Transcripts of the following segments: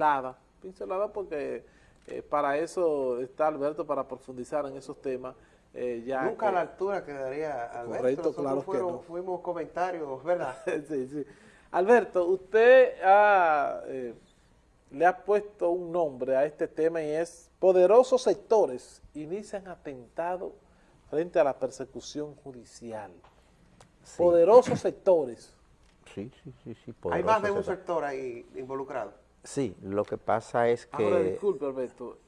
pincelada, pincelada porque eh, para eso está Alberto, para profundizar en esos temas. Eh, ya Nunca a la altura quedaría Alberto. Correcto, claro fueron, que Fuimos comentarios, ¿verdad? sí, sí. Alberto, usted eh, le ha puesto un nombre a este tema y es poderosos sectores inician atentado frente a la persecución judicial. Poderosos sectores. Sí, sí, sí. sí Hay más de un sector ahí involucrado. Sí, lo que pasa es que... Ahora, disculpe, Alberto,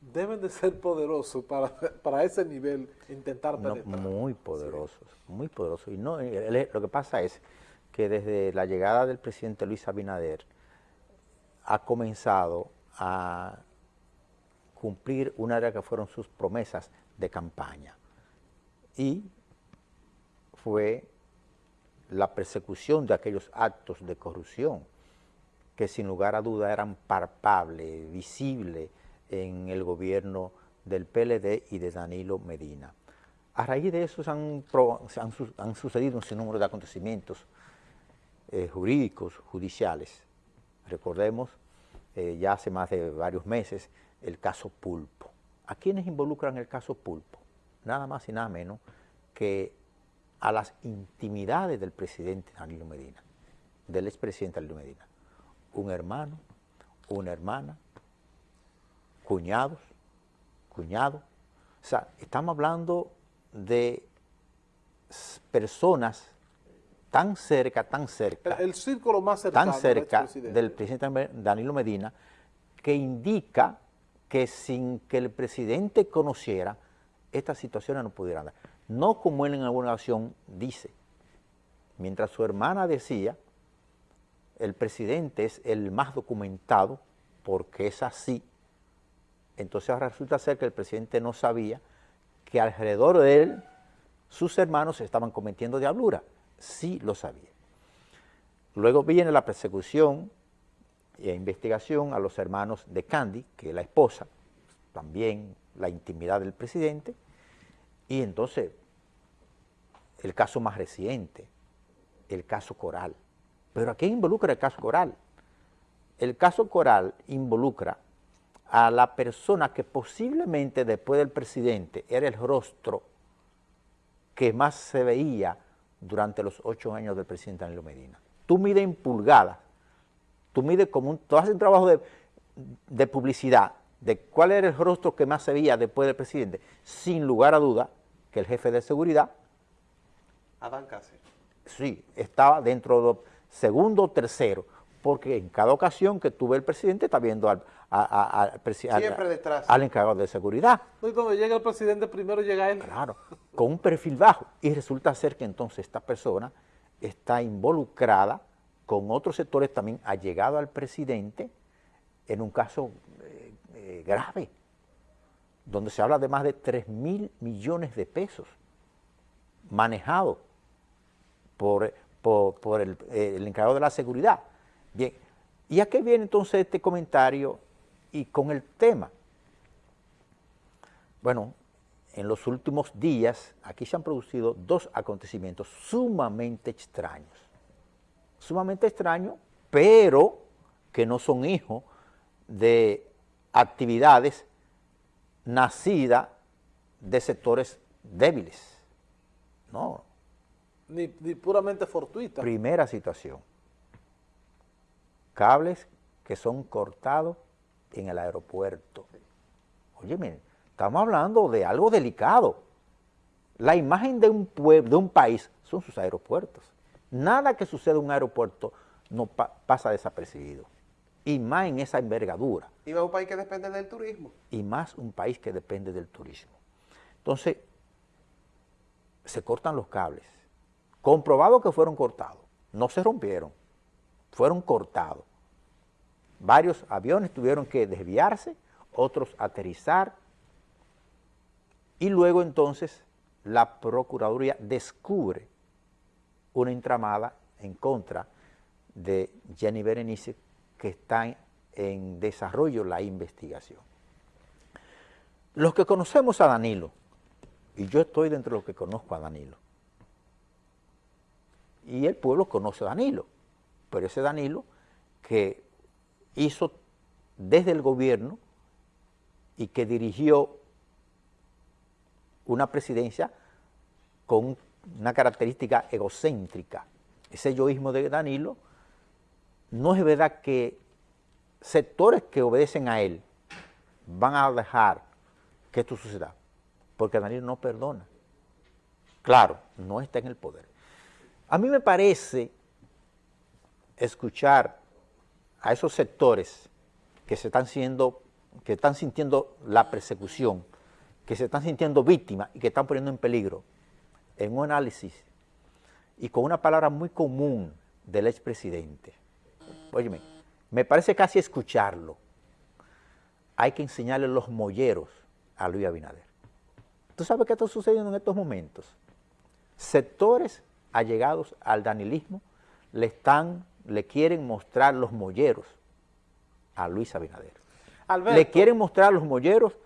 deben de ser poderosos para, para ese nivel intentar penetrar. muy poderosos, muy poderosos. Y no, lo que pasa es que desde la llegada del presidente Luis Abinader ha comenzado a cumplir una de las que fueron sus promesas de campaña. Y fue la persecución de aquellos actos de corrupción que sin lugar a duda eran palpables, visibles en el gobierno del PLD y de Danilo Medina. A raíz de eso han, sucedido un sinnúmero de acontecimientos eh, jurídicos, judiciales. Recordemos, eh, ya hace más de varios meses, el caso Pulpo. ¿A quiénes involucran el caso Pulpo? Nada más y nada menos que a las intimidades del presidente Danilo Medina, del expresidente Danilo Medina un hermano, una hermana, cuñados, cuñados. O sea, estamos hablando de personas tan cerca, tan cerca. El, círculo más cercano tan cerca del presidente Danilo Medina que indica que sin que el presidente conociera, estas situaciones no pudieran dar. No como él en alguna ocasión dice, mientras su hermana decía el presidente es el más documentado porque es así, entonces ahora resulta ser que el presidente no sabía que alrededor de él sus hermanos estaban cometiendo diablura. Sí lo sabía. Luego viene la persecución e investigación a los hermanos de Candy, que es la esposa, también la intimidad del presidente, y entonces el caso más reciente, el caso Coral. Pero ¿a qué involucra el caso Coral? El caso Coral involucra a la persona que posiblemente después del presidente era el rostro que más se veía durante los ocho años del presidente Danilo Medina. Tú mides en pulgadas, tú mides como un, tú haces un trabajo de, de publicidad de cuál era el rostro que más se veía después del presidente, sin lugar a duda que el jefe de seguridad, Adán Cáceres. Sí, estaba dentro de segundo o tercero, porque en cada ocasión que tuve el presidente está viendo al, al encargado de seguridad. Y cuando llega el presidente, primero llega él. Claro, con un perfil bajo. Y resulta ser que entonces esta persona está involucrada con otros sectores también, ha llegado al presidente en un caso eh, eh, grave, donde se habla de más de 3 mil millones de pesos manejados por por, el, el, encargado de la seguridad. Bien, ¿y a qué viene entonces este comentario y con el tema? Bueno, en los últimos días aquí se han producido dos acontecimientos sumamente extraños. Sumamente extraños, pero que no son hijos de actividades nacidas de sectores débiles. No, ni, puramente fortuita. Primera situación. Cables que son cortados en el aeropuerto. Oye, miren, estamos hablando de algo delicado. La imagen de un pueblo, de un país, son sus aeropuertos. Nada que suceda en un aeropuerto no pasa desapercibido. Y más en esa envergadura. Y más un país que depende del turismo. Y más un país que depende del turismo. Entonces, se cortan los cables comprobado que fueron cortados, no se rompieron, fueron cortados. Varios aviones tuvieron que desviarse, otros aterrizar, y luego entonces la Procuraduría descubre una entramada en contra de Jenny Berenice que está en desarrollo la investigación. Los que conocemos a Danilo, y yo estoy dentro de los que conozco a Danilo, y el pueblo conoce a Danilo, pero ese Danilo que hizo desde el gobierno y que dirigió una presidencia con una característica egocéntrica. Ese egoísmo de Danilo, no es verdad que sectores que obedecen a él van a dejar que esto suceda, porque Danilo no perdona. Claro, no está en el poder. A mí me parece escuchar a esos sectores que se están siendo, que están sintiendo la persecución, que se están sintiendo víctimas y que están poniendo en peligro, en un análisis y con una palabra muy común del expresidente. Óyeme, me parece casi escucharlo. Hay que enseñarle los molleros a Luis Abinader. ¿Tú sabes qué está sucediendo en estos momentos? Sectores allegados al danilismo le están, le quieren mostrar los molleros a Luis Abinader. Le quieren mostrar los molleros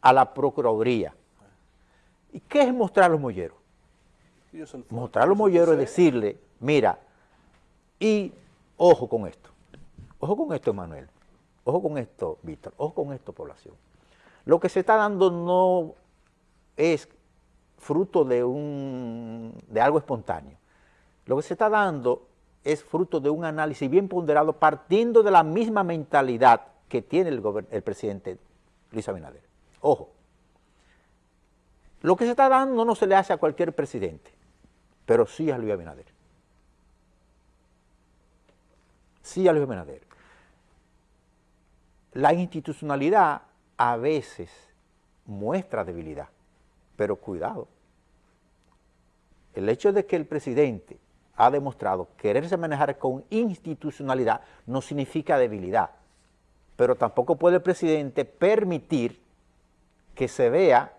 a la Procuraduría. ¿Y qué es mostrar los molleros? Mostrar los molleros es decirle, mira, y ojo con esto, ojo con esto, Emanuel, ojo con esto, Víctor, ojo con esto, población. Lo que se está dando no es fruto de, un, de algo espontáneo. Lo que se está dando es fruto de un análisis bien ponderado partiendo de la misma mentalidad que tiene el, el presidente Luis Abinader. Ojo, lo que se está dando no se le hace a cualquier presidente, pero sí a Luis Abinader. Sí a Luis Abinader. La institucionalidad a veces muestra debilidad, pero cuidado. El hecho de que el presidente ha demostrado quererse manejar con institucionalidad no significa debilidad, pero tampoco puede el presidente permitir que se vea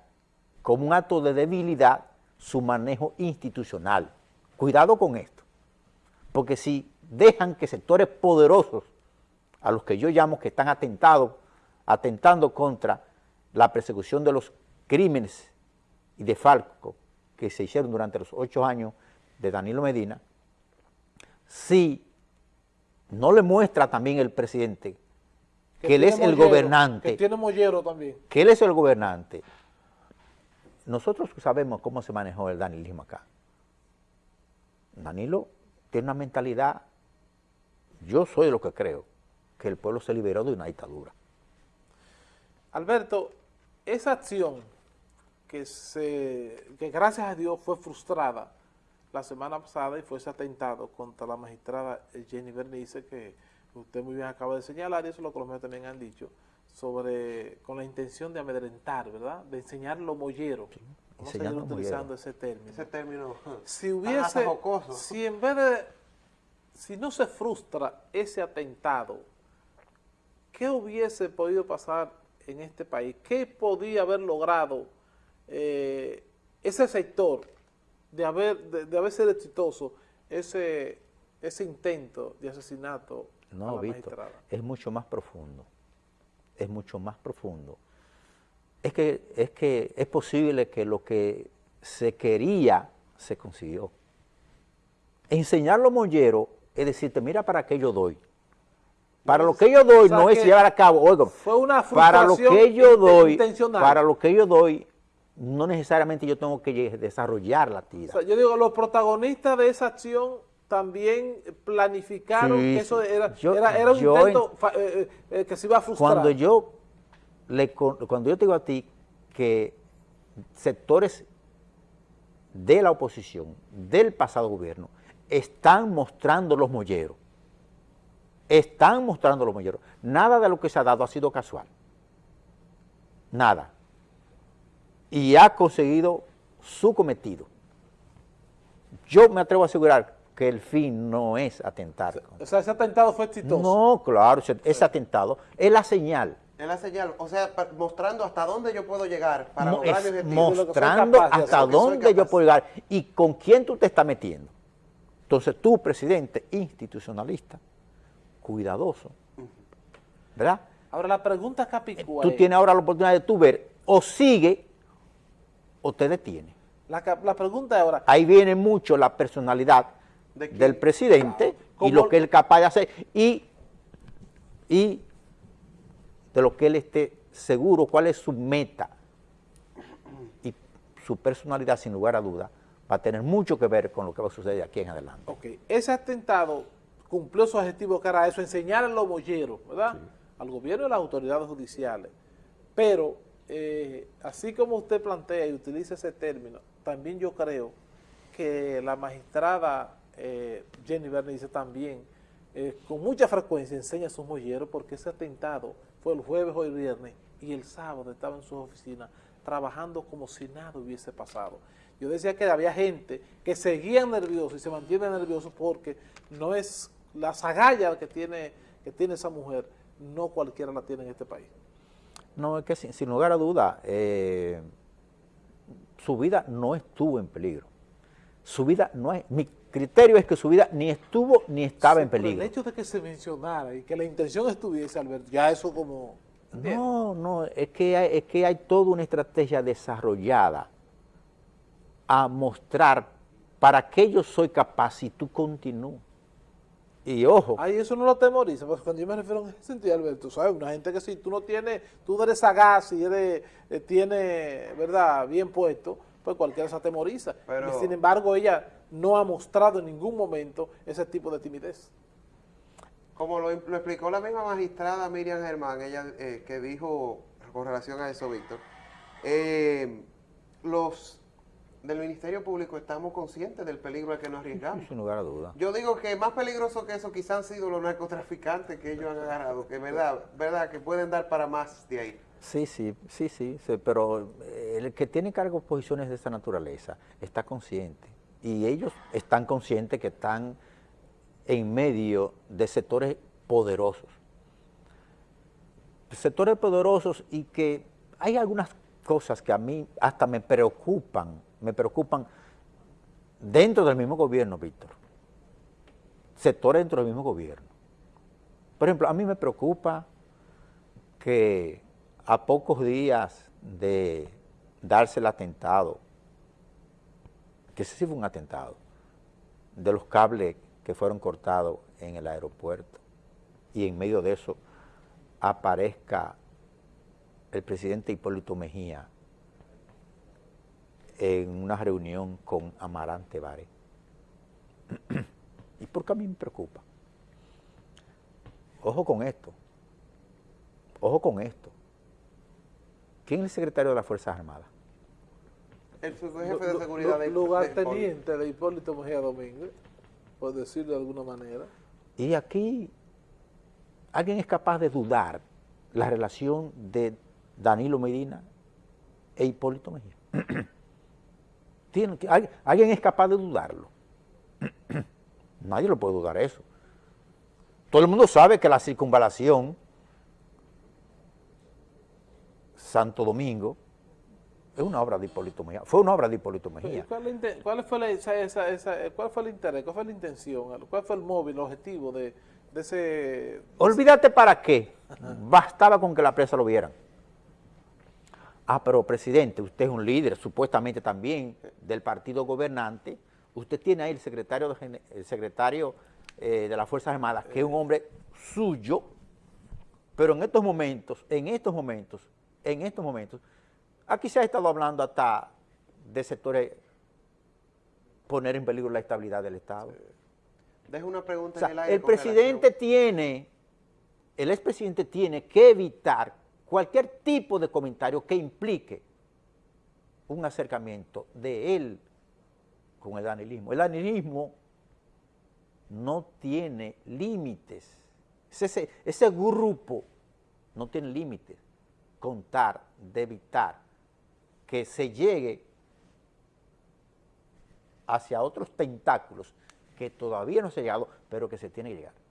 como un acto de debilidad su manejo institucional. Cuidado con esto, porque si dejan que sectores poderosos, a los que yo llamo que están atentado, atentando contra la persecución de los crímenes y de Falco que se hicieron durante los ocho años de Danilo Medina, si no le muestra también el presidente que, él es el gobernante. Que tiene mollero también. Que él es el gobernante. Nosotros sabemos cómo se manejó el danilismo acá. Danilo tiene una mentalidad, yo soy lo que creo, que el pueblo se liberó de una dictadura. Alberto, esa acción que, se, que gracias a Dios fue frustrada la semana pasada y fue ese atentado contra la magistrada Jenny Bernice que usted muy bien acaba de señalar, y eso es lo que los medios también han dicho, sobre, con la intención de amedrentar, ¿verdad? De enseñar lo mollero. Vamos a seguir utilizando ese término. Ese término. Si hubiese, si en vez de, si no se frustra ese atentado, ¿qué hubiese podido pasar en este país? ¿Qué podía haber logrado eh, ese sector de haber, de haber sido exitoso ese, ese intento de asesinato no, Víctor, es mucho más profundo. Es mucho más profundo. Es que, es que es posible que lo que se quería se consiguió. Enseñar los molleros es decirte, mira para qué yo doy. Para lo que yo doy no es llevar a cabo, fue una para lo que yo doy, para lo que yo doy, no necesariamente yo tengo que desarrollar la tira. yo digo, los protagonistas de esa acción también planificaron que eso era, era, un intento eh, eh, eh, que se iba a frustrar. Cuando yo, le, cuando yo te digo a ti que sectores de la oposición, del pasado gobierno, están mostrando los molleros, están mostrando los molleros. Nada de lo que se ha dado ha sido casual. Nada. Y ha conseguido su cometido. Yo me atrevo a asegurar que el fin no es atentar. O sea, ese atentado fue exitoso. No, claro, ese, atentado es la señal. Es la señal, o sea, mostrando hasta dónde yo puedo llegar para lograr mi objetivo. Mostrando hasta dónde yo puedo llegar y con quién tú te estás metiendo. Entonces tú, presidente institucionalista, cuidadoso, ¿verdad? Ahora la pregunta capicúa Tú tienes ahora la oportunidad de tú ver o sigue o te detiene. La, la pregunta ahora... Ahí viene mucho la personalidad del presidente y lo que él es capaz de hacer. Y, y de lo que él esté seguro, cuál es su meta. Y su personalidad, sin lugar a duda, va a tener mucho que ver con lo que va a suceder aquí en adelante. Ok, ese atentado cumplió su objetivo que era eso, enseñar a los bolleros, ¿verdad? Al gobierno y a las autoridades judiciales. Pero, eh, así como usted plantea y utiliza ese término, también yo creo que la magistrada eh, Jenny Bernice también eh, con mucha frecuencia enseña a sus molleros porque ese atentado fue el jueves o el viernes y el sábado estaba en su oficina trabajando como si nada hubiese pasado. Yo decía que había gente que seguía nervioso y se mantiene nervioso porque no es la sagalla que tiene, que tiene esa mujer, no cualquiera la tiene en este país. No, es que sin, lugar a duda, eh, su vida no estuvo en peligro. Su vida no es, mi criterio es que su vida ni estuvo ni estaba en peligro. el hecho de que se mencionara y que la intención estuviese, Alberto, ya eso como... No, no, es que, hay, es que hay toda una estrategia desarrollada a mostrar para qué yo soy capaz si tú continúas. Y ojo. Ay, eso no lo temoriza, porque cuando yo me refiero en ese sentido, Alberto, ¿sabes? Una gente que si tú no tienes, tú eres sagaz y eres, eh, tiene, ¿verdad?, bien puesto, pues cualquiera se atemoriza. Pero, sin embargo, ella no ha mostrado en ningún momento ese tipo de timidez. Como lo, explicó la misma magistrada Miriam Germán, ella eh, que dijo con relación a eso, Víctor, eh, los del Ministerio Público estamos conscientes del peligro al que nos arriesgamos. Sin lugar a duda. Yo digo que más peligroso que eso quizás han sido los narcotraficantes que ellos han agarrado, que verdad, verdad, que pueden dar para más de ahí. Sí, sí, sí, sí, pero eh, el que tiene cargos posiciones de esa naturaleza está consciente y ellos están conscientes que están en medio de sectores poderosos. Sectores poderosos y que hay algunas cosas que a mí hasta me preocupan me preocupan dentro del mismo gobierno, Víctor. Sectores dentro del mismo gobierno. Por ejemplo, a mí me preocupa que a pocos días de darse el atentado, que ese sí fue un atentado, de los cables que fueron cortados en el aeropuerto, y en medio de eso aparezca el presidente Hipólito Mejía en una reunión con Amarante Vare. ¿Y por qué a mí me preocupa? Ojo con esto. Ojo con esto. ¿Quién es el secretario de las Fuerzas Armadas? El jefe de seguridad de Lugarteniente de Hipólito Mejía Domínguez, por decirlo de alguna manera. Y aquí alguien es capaz de dudar la relación de Danilo Medina e Hipólito Mejía. ¿Alguien es capaz de dudarlo? Nadie lo puede dudar eso. Todo el mundo sabe que la circunvalación Santo Domingo es una obra de Hipólito Mejía. Fue una obra de Hipólito Mejía. ¿Cuál, fue, la, cuál fue el interés? ¿Cuál fue la intención? ¿Cuál fue el móvil, el objetivo de, de ese...? Olvídate para qué. Bastaba con que la presa lo vieran. Ah, pero presidente, usted es un líder, supuestamente también, del partido gobernante. Usted tiene ahí el secretario de, el secretario, eh, de las Fuerzas Armadas, que es un hombre suyo, pero en estos momentos, en estos momentos, en estos momentos, aquí se ha estado hablando hasta de sectores poner en peligro la estabilidad del Estado. Dejo una pregunta en el aire. El presidente tiene, el expresidente tiene que evitar cualquier tipo de comentario que implique un acercamiento de él con el danilismo. El danilismo no tiene límites. Ese, ese grupo no tiene límites. Contar, de evitar que se llegue hacia otros tentáculos que todavía no se ha llegado, pero que se tiene que llegar.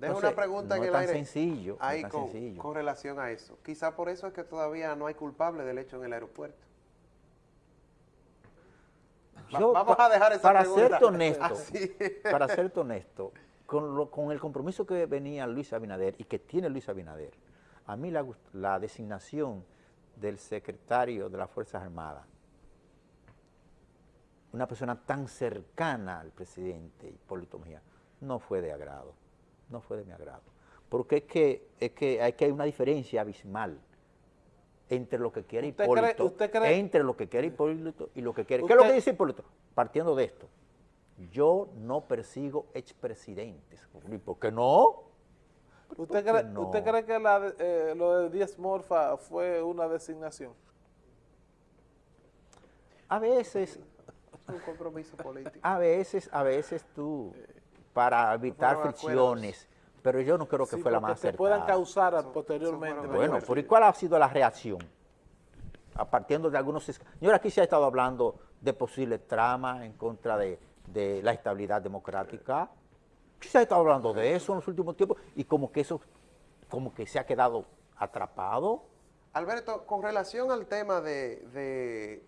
Dejo una pregunta en el aire. Sencillo, ahí con, relación a eso. Quizá por eso es que todavía no hay culpable del hecho en el aeropuerto. vamos a dejar esa para Ser honesto, para ser honesto, con, con, el compromiso que venía Luis Abinader y que tiene Luis Abinader, a mí la, la designación del secretario de las Fuerzas Armadas, una persona tan cercana al presidente Hipólito Mejía, no fue de agrado no fue de mi agrado. porque es que, es que, hay, que hay una diferencia abismal entre lo que quiere ¿Usted Hipólito, cree- usted cree- entre lo que quiere Hipólito y lo que quiere... ¿Qué es lo que dice Hipólito? Partiendo de esto, yo no persigo expresidentes. ¿Y por qué no? ¿Usted ¿por qué cree, no? ¿Usted cree que la eh, lo de Díaz Morfa fue una designación? A veces, Es un compromiso político. a veces, a veces tú, para evitar fricciones, pero yo no creo que Sí, fue la más se puedan acertada. causar Son- posteriormente. son Bueno. ¿por ¿y cuál ha sido la reacción? A partir de algunos... es- Señor, aquí se ha estado hablando de posibles tramas en contra de, de la estabilidad democrática. Se ha estado hablando de eso en los últimos tiempos y como que eso, como que se ha quedado atrapado. Alberto, con relación al tema de, de,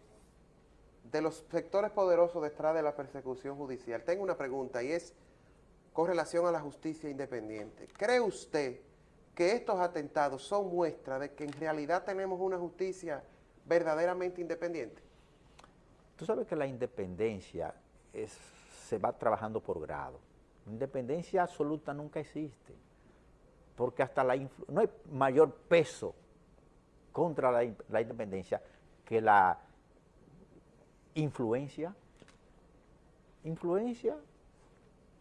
de los sectores poderosos detrás de la persecución judicial, tengo una pregunta y es con relación a la justicia independiente. ¿Cree usted que estos atentados son muestra de que en realidad tenemos una justicia verdaderamente independiente? Tú sabes que la independencia se va trabajando por grado. Independencia absoluta nunca existe, porque hasta la no hay mayor peso contra la independencia que la influencia, influencia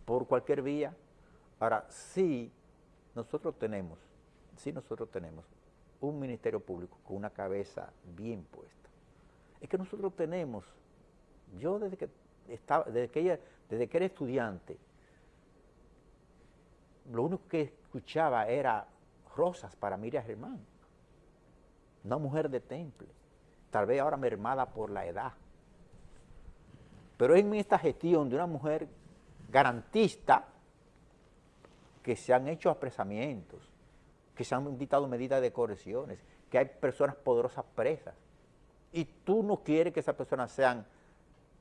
por cualquier vía. Ahora, sí, nosotros tenemos, sí nosotros tenemos un ministerio público con una cabeza bien puesta. Es que nosotros tenemos, yo desde que estaba, desde que, ella- desde que era estudiante, lo único que escuchaba era rosas para Miriam Germán, una mujer de temple, tal vez ahora mermada por la edad. Pero en esta gestión de una mujer garantista que se han hecho apresamientos, que se han dictado medidas de correcciones, que hay personas poderosas presas, y tú no quieres que esas personas sean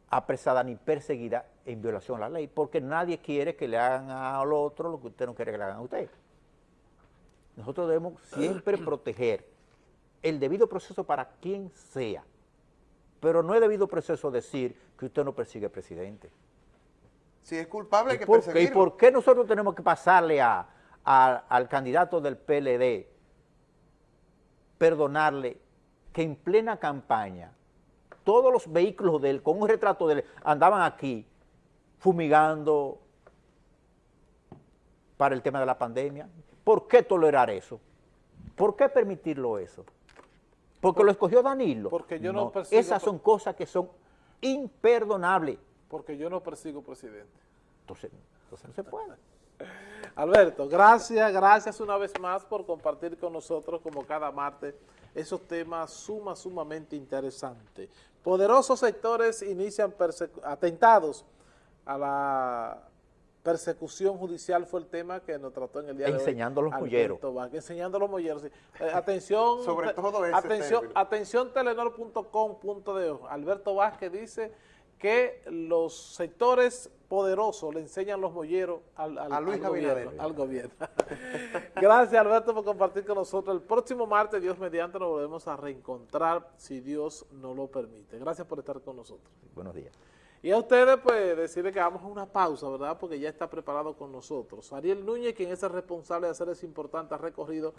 apresadas ni perseguidas en violación a la ley, porque nadie quiere que le hagan al otro lo que usted no quiere que le hagan a usted. Nosotros debemos siempre proteger el debido proceso para quien sea, pero no es debido proceso decir que usted no persigue al presidente. Si es culpable hay ¿Y que por, qué, ¿Y perseguirlo. por qué nosotros tenemos que pasarle a- a- al candidato del PLD, perdonarle que en plena campaña todos los vehículos de él, con un retrato de él, andaban aquí fumigando para el tema de la pandemia? ¿Por qué tolerar eso? ¿Por qué permitirlo eso? Porque lo escogió Danilo. porque yo no persigo- Esas son cosas que son imperdonables. Porque yo no persigo presidente. Entonces, entonces no se puede. Alberto, gracias, gracias una vez más por compartir con nosotros, como cada martes, esos temas suma, sumamente interesantes. Poderosos sectores inician atentados a la persecución judicial fue el tema que nos trató en el día de hoy. Enseñando los Alberto molleros. Vázquez, enseñando los molleros, sí. Eh, atención, Sobre todo ese atención, término. atención telenor.com.de. Alberto Vázquez dice que los sectores poderosos le enseñan los molleros al, al- A Luis al gobierno, al gobierno. Gracias Alberto por compartir con nosotros. El próximo martes, Dios mediante, nos volvemos a reencontrar si Dios nos lo permite. Gracias por estar con nosotros. Buenos días. Y a ustedes, pues, decirles que vamos a una pausa, ¿verdad? Porque ya está preparado con nosotros. Ariel Núñez, quien es el responsable de hacer ese importante recorrido